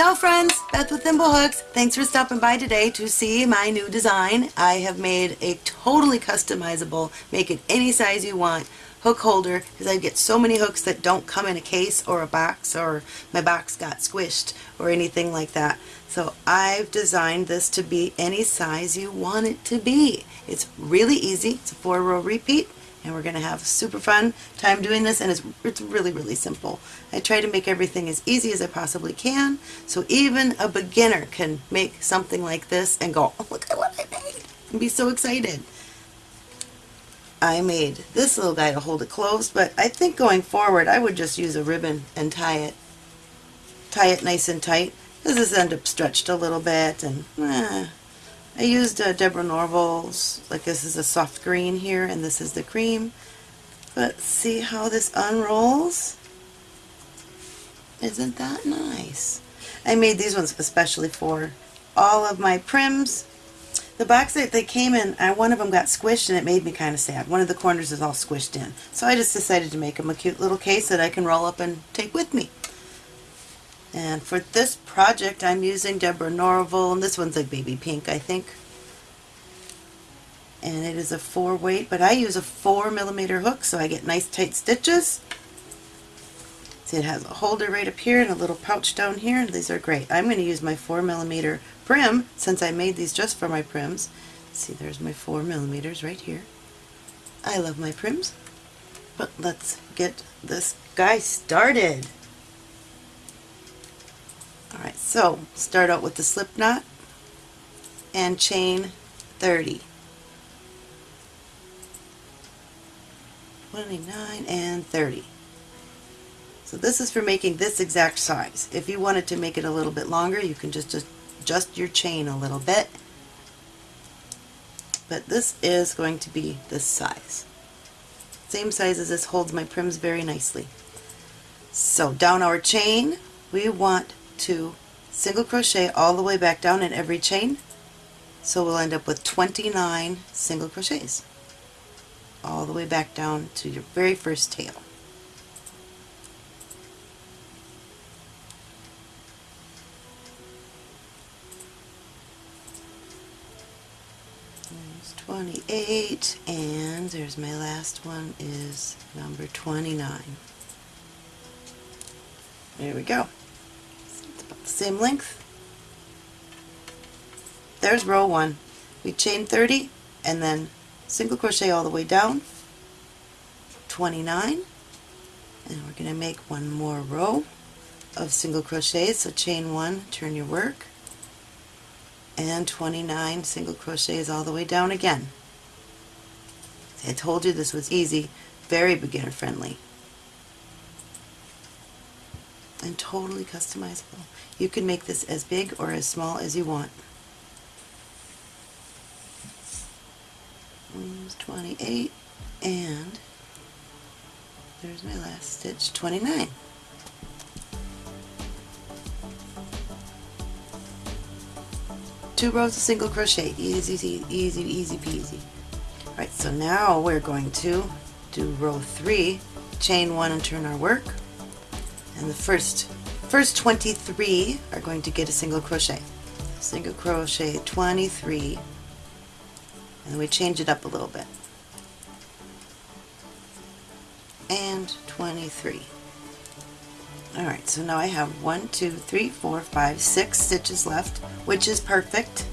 Ciao friends, Beth with Thimblehooks. Thanks for stopping by today to see my new design. I have made a totally customizable, make it any size you want, hook holder because I get so many hooks that don't come in a case or a box or my box got squished or anything like that. So I've designed this to be any size you want it to be. It's really easy. It's a four row repeat and we're going to have super fun time doing this and it's, it's really really simple. I try to make everything as easy as I possibly can so even a beginner can make something like this and go oh, look at what I made and be so excited. I made this little guy to hold it closed but I think going forward I would just use a ribbon and tie it tie it nice and tight. This has ended up stretched a little bit and eh, I used uh, Deborah Norville's, like this is a soft green here and this is the cream. But see how this unrolls? Isn't that nice? I made these ones especially for all of my Pryms. The box that they came in, I, one of them got squished and it made me kind of sad. One of the corners is all squished in. So I just decided to make them a cute little case that I can roll up and take with me. And for this project I'm using Deborah Norville, and this one's like baby pink I think. And it is a 4 weight, but I use a 4 millimeter hook so I get nice tight stitches. See it has a holder right up here and a little pouch down here, and these are great. I'm going to use my 4 millimeter Prym since I made these just for my Pryms. See there's my 4 millimeters right here. I love my Pryms. But let's get this guy started. Alright, so start out with the slip knot and chain 30. 29 and 30. So this is for making this exact size. If you wanted to make it a little bit longer, you can just adjust your chain a little bit. But this is going to be this size. Same size as this holds my Pryms very nicely. So down our chain, we want to single crochet all the way back down in every chain so we'll end up with 29 single crochets all the way back down to your very first tail. There's 28 and there's my last one is number 29. There we go same length. There's row 1. We chain 30 and then single crochet all the way down, 29, and we're going to make one more row of single crochets, so chain 1, turn your work, and 29 single crochets all the way down again. I told you this was easy, very beginner friendly and totally customizable. You can make this as big or as small as you want. There's 28 and there's my last stitch, 29. Two rows of single crochet, easy, easy, easy, easy peasy. Alright, so now we're going to do row 3, chain 1 and turn our work and the first first 23 are going to get a single crochet. Single crochet 23 and we change it up a little bit. And 23 alright so now I have one two three four five six stitches left which is perfect.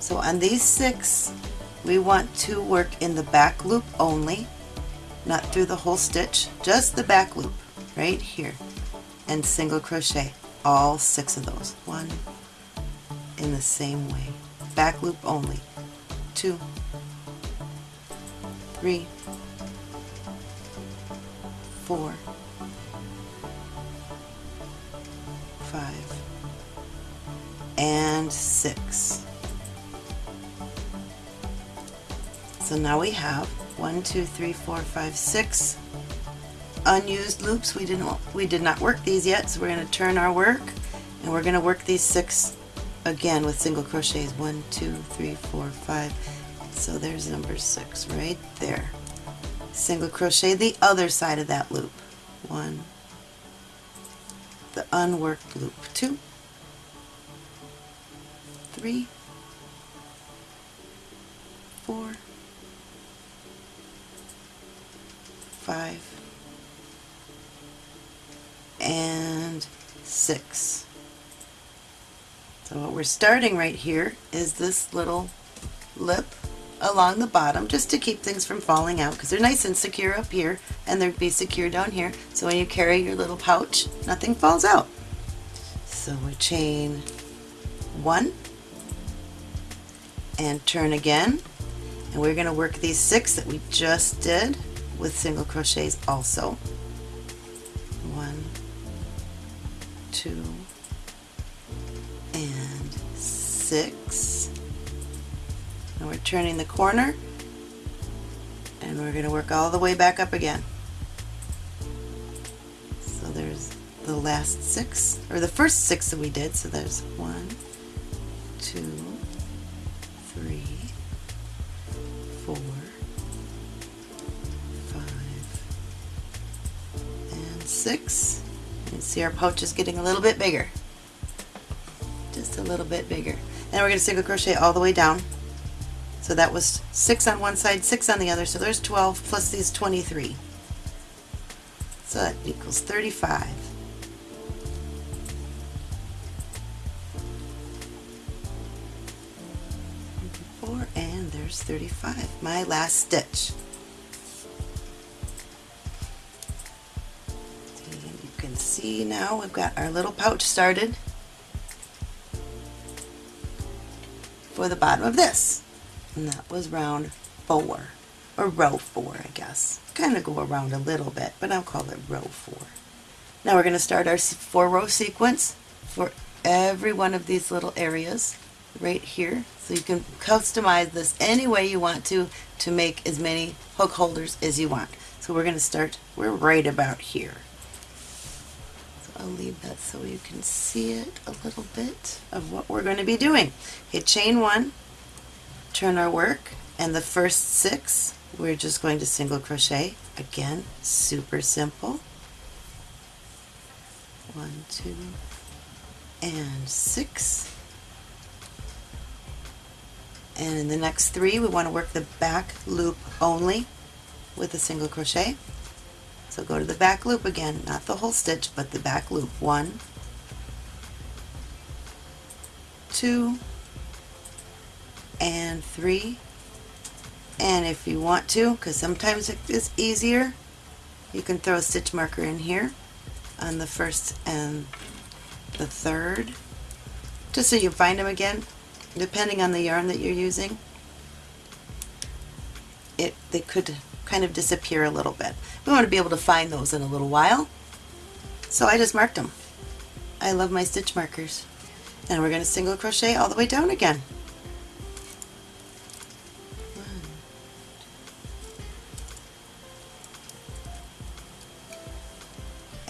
So on these six we want to work in the back loop only not through the whole stitch just the back loop right here and single crochet all six of those. One in the same way. Back loop only. Two three four five and six. So now we have one two three four five six unused loops. We didn't we did not work these yet, so we're going to turn our work and we're going to work these six again with single crochets. One, two, three, four, five. So there's number six right there. Single crochet the other side of that loop. One, the unworked loop. Two, three, four, five, and six. So what we're starting right here is this little lip along the bottom just to keep things from falling out because they're nice and secure up here and they'd be secure down here so when you carry your little pouch nothing falls out. So we chain one and turn again and we're going to work these six that we just did with single crochets also. Two, and six. And we're turning the corner and we're going to work all the way back up again. So there's the last six, or the first six that we did. So there's one, two, three, four, five, and six. See our pouch is getting a little bit bigger. Just a little bit bigger. Then we're going to single crochet all the way down. So that was six on one side, six on the other. So there's 12 plus these 23. So that equals 35. Four, and there's 35. My last stitch. See now we've got our little pouch started for the bottom of this. And that was round four, or row four, I guess. Kind of go around a little bit, but I'll call it row four. Now we're going to start our four row sequence for every one of these little areas right here. So you can customize this any way you want to to make as many hook holders as you want. So we're going to start, we're right about here. I'll leave that so you can see it a little bit of what we're going to be doing. Hit chain one, turn our work, and the first six we're just going to single crochet. Again, super simple. One, two, and six. And in the next three, we want to work the back loop only with a single crochet. So go to the back loop again, not the whole stitch, but the back loop. One, two, and three. And if you want to, because sometimes it is easier, you can throw a stitch marker in here on the first and the third, just so you find them again depending on the yarn that you're using, it they could kind of disappear a little bit. We want to be able to find those in a little while. So I just marked them. I love my stitch markers. And we're going to single crochet all the way down again.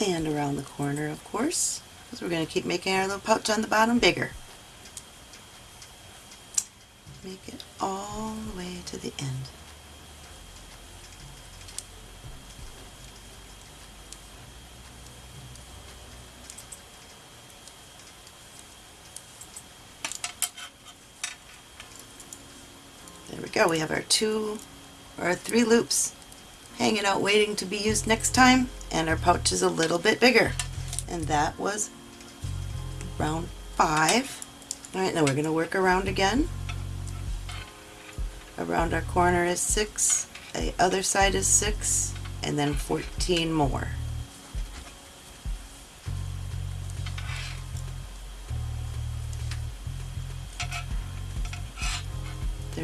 And around the corner, of course, because we're going to keep making our little pouch on the bottom bigger make it all the way to the end. Go, we have our two or three loops hanging out waiting to be used next time and our pouch is a little bit bigger and that was round five. Alright, now we're going to work around again around our corner is 6, the other side is 6, and then 14 more.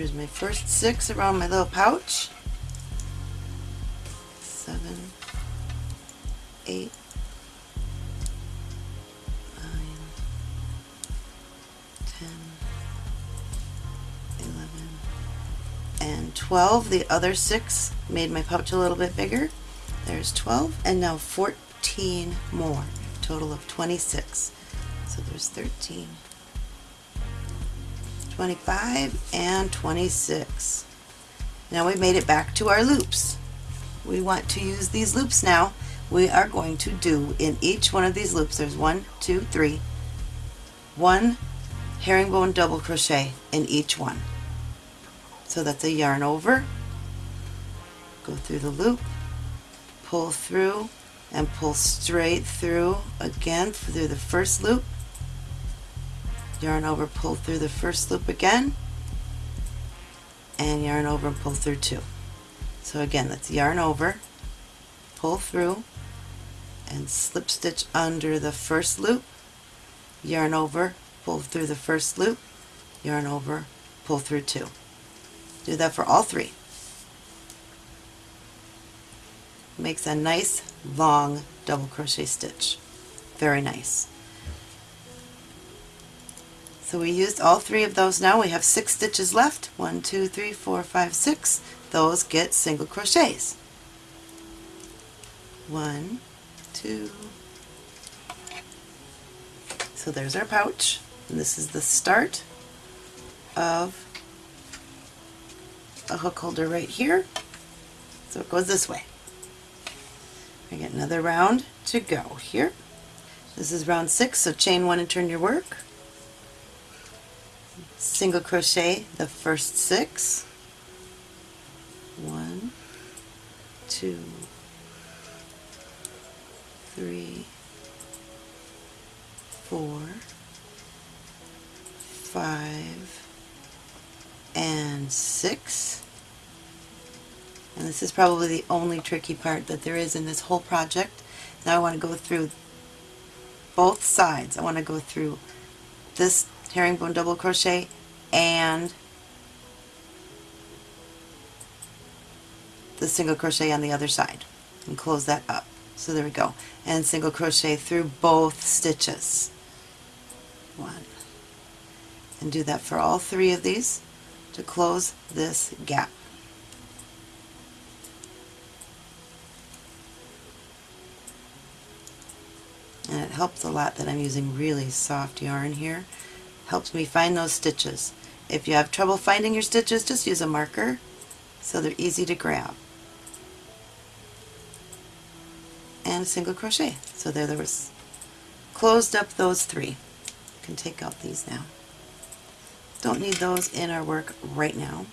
There's my first 6 around my little pouch. 7, 8, 12. The other six made my pouch a little bit bigger. There's 12 and now 14 more. Total of 26. So there's 13, 25, and 26. Now we've made it back to our loops. We want to use these loops now. We are going to do in each one of these loops, there's one, two, three, one, herringbone double crochet in each one. So that's a yarn over, go through the loop, pull through, and pull straight through again through the first loop, yarn over, pull through the first loop again, and yarn over and pull through two. So again, that's yarn over, pull through, and slip stitch under the first loop, yarn over, pull through the first loop, yarn over, pull through two. Do that for all three. Makes a nice long double crochet stitch. Very nice. So we used all three of those now. We have six stitches left. One, two, three, four, five, six. Those get single crochets. One, two. So there's our pouch. And this is the start of a hook holder right here. So it goes this way. I get another round to go here. This is round six, so chain one and turn your work single crochet the first six. One two three four five and six. And this is probably the only tricky part that there is in this whole project. Now I want to go through both sides. I want to go through this herringbone double crochet and the single crochet on the other side and close that up. So there we go. And single crochet through both stitches. One. And do that for all three of these to close this gap. And it helps a lot that I'm using really soft yarn here helps me find those stitches. If you have trouble finding your stitches, just use a marker so they're easy to grab. And single crochet. So there, there was closed up those three. You can take out these now. Don't need those in our work right now.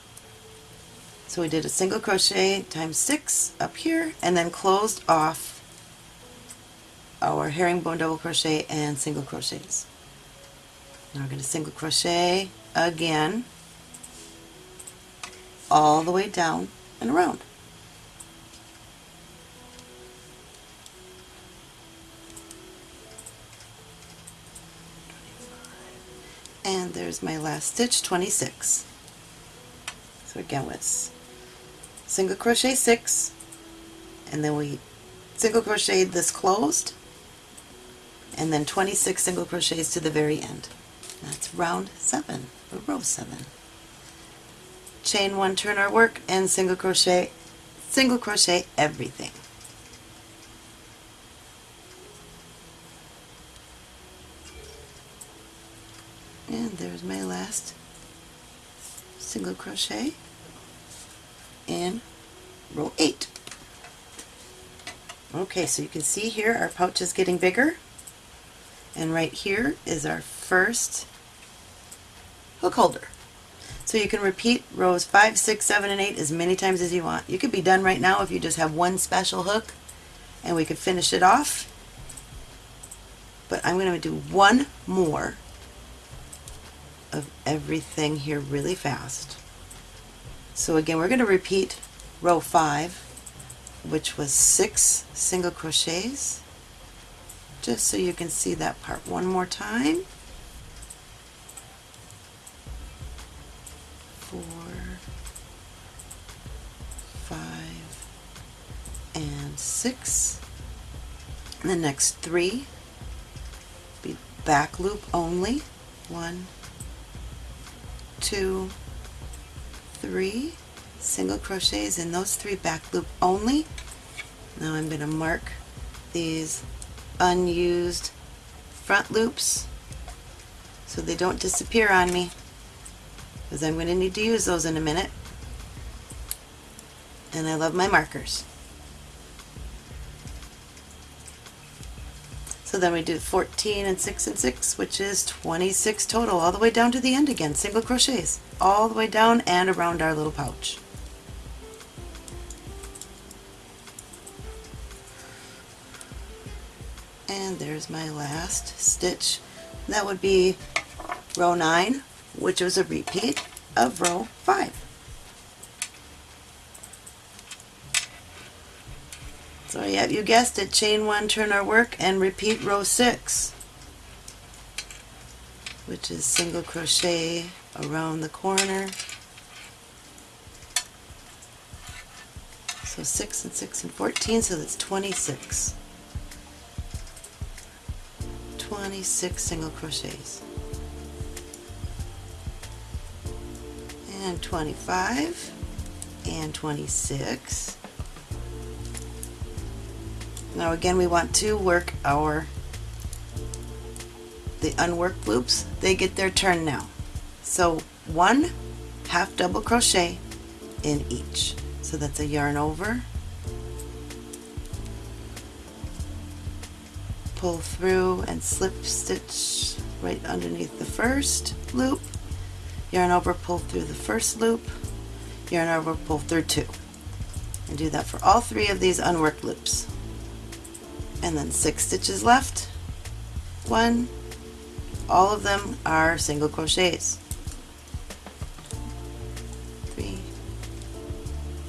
So we did a single crochet times six up here and then closed off our herringbone double crochet and single crochets. Now we're going to single crochet again all the way down and around. And there's my last stitch, 26. So again with single crochet 6 and then we single crochet this closed and then 26 single crochets to the very end. That's round 7, or row 7. Chain 1, turn our work, and single crochet, single crochet everything. And there's my last single crochet in row 8. Okay, so you can see here our pouch is getting bigger and right here is our first hook holder. So you can repeat rows 5, 6, 7, and 8 as many times as you want. You could be done right now if you just have one special hook and we could finish it off. But I'm going to do one more of everything here really fast. So again, we're going to repeat row 5, which was 6 single crochets just so you can see that part one more time. Six. And the next three be back loop only. One, two, three single crochets in those three back loop only. Now I'm going to mark these unused front loops so they don't disappear on me because I'm going to need to use those in a minute and I love my markers. So then we do 14 and 6 and 6, which is 26 total, all the way down to the end again, single crochets, all the way down and around our little pouch. And there's my last stitch. That would be row 9, which was a repeat of row 5. So yeah, you guessed it, chain one, turn our work, and repeat row six, which is single crochet around the corner. So 6 and 6 and 14, so that's 26. 26 single crochets. And 25 and 26 now again we want to work our the unworked loops, they get their turn now. So one half double crochet in each. So that's a yarn over, pull through and slip stitch right underneath the first loop, yarn over, pull through the first loop, yarn over, pull through two. And do that for all three of these unworked loops and then six stitches left. One all of them are single crochets. Three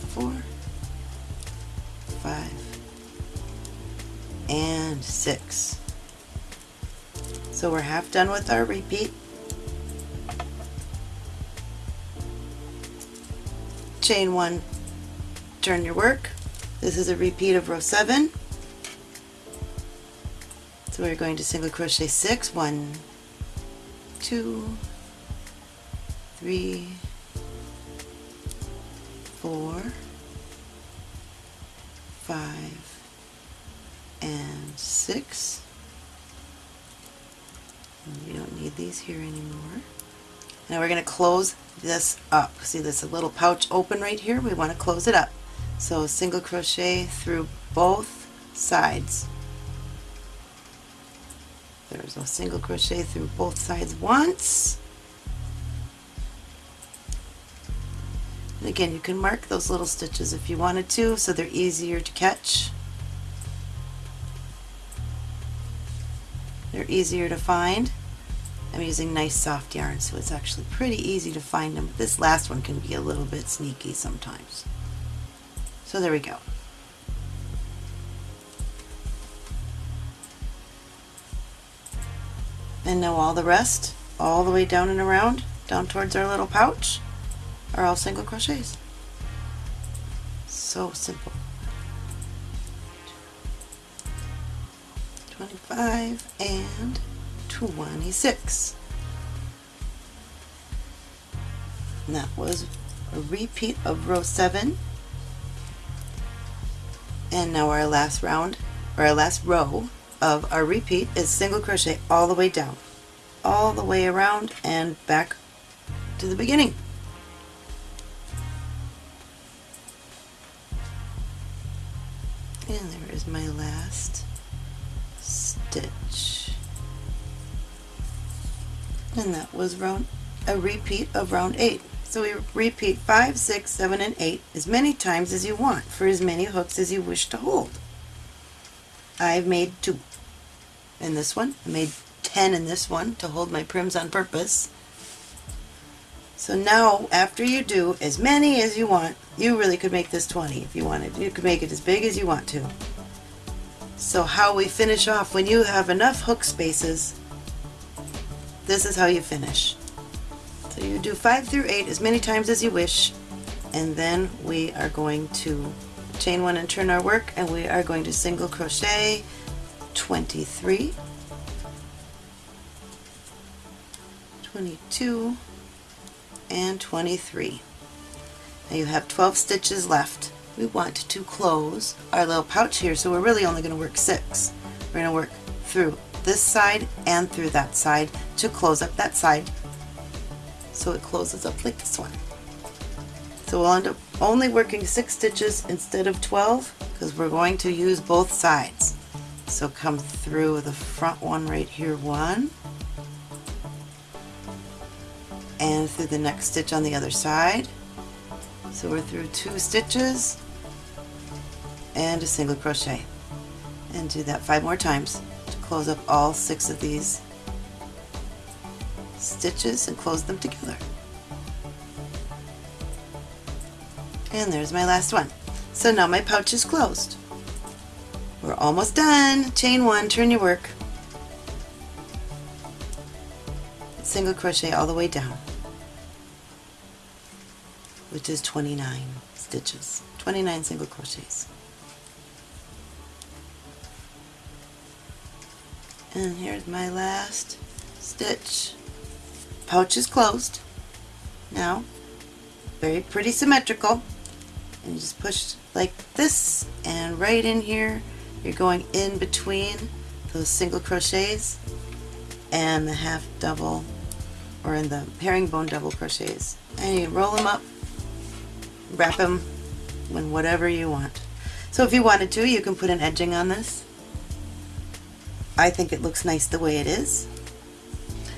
four five and six. So we're half done with our repeat. Chain one turn your work. This is a repeat of row 7 so we're going to single crochet six, one, two, three, four, five, and six. And we don't need these here anymore. Now we're going to close this up. See this little pouch open right here? We want to close it up. So single crochet through both sides. There's a single crochet through both sides once. And again, you can mark those little stitches if you wanted to, so they're easier to catch. They're easier to find. I'm using nice soft yarn, so it's actually pretty easy to find them. This last one can be a little bit sneaky sometimes. So there we go. And now all the rest, all the way down and around, down towards our little pouch, are all single crochets. So simple. 25 and 26. And that was a repeat of row 7. And now our last round, or our last row of our repeat is single crochet all the way down all the way around and back to the beginning. And there is my last stitch. And that was round a repeat of round 8 so we repeat 5, 6, 7, and 8 as many times as you want for as many hooks as you wish to hold. I've made two in this one. I made 10 in this one to hold my Pryms on purpose. So now, after you do as many as you want, you really could make this 20 if you wanted. You could make it as big as you want to. So how we finish off, when you have enough hook spaces, this is how you finish. So you do 5 through 8 as many times as you wish, and then we are going to chain one and turn our work, and we are going to single crochet 23 22 and 23 now you have 12 stitches left. We want to close our little pouch here so we're really only going to work six. We're going to work through this side and through that side to close up that side. So it closes up like this one. So we'll end up only working six stitches instead of 12 because we're going to use both sides So come through the front one right here, one, and through the next stitch on the other side. So we're through two stitches and a single crochet. And do that five more times to close up all six of these stitches and close them together. And there's my last one. So now my pouch is closed. Almost done. Chain one, turn your work. Single crochet all the way down, which is 29 stitches, 29 single crochets. And here's my last stitch. Pouch is closed. Now, very pretty symmetrical. And you just push like this and right in here you're going in between those single crochets and the half double or in the herringbone double crochets. And you roll them up wrap them in whatever you want. So if you wanted to you can put an edging on this. I think it looks nice the way it is.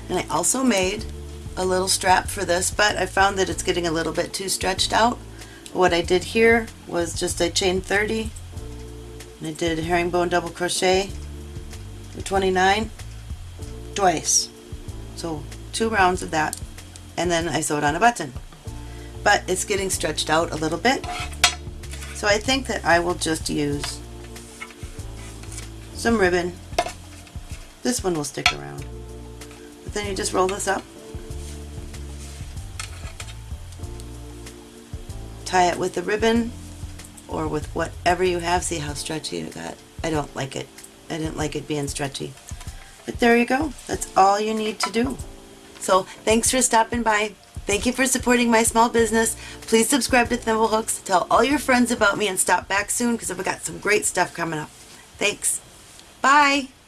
And I also made a little strap for this but I found that it's getting a little bit too stretched out. What I did here was just I chained 30 and I did herringbone double crochet for 29 twice. So two rounds of that. And then I sewed on a button. But it's getting stretched out a little bit. So I think that I will just use some ribbon. This one will stick around. But then you just roll this up. Tie it with the ribbon or with whatever you have. See how stretchy it got? I don't like it. I didn't like it being stretchy. But there you go. That's all you need to do. So thanks for stopping by. Thank you for supporting my small business. Please subscribe to Thimblehooks. Tell all your friends about me and stop back soon because I've got some great stuff coming up. Thanks. Bye.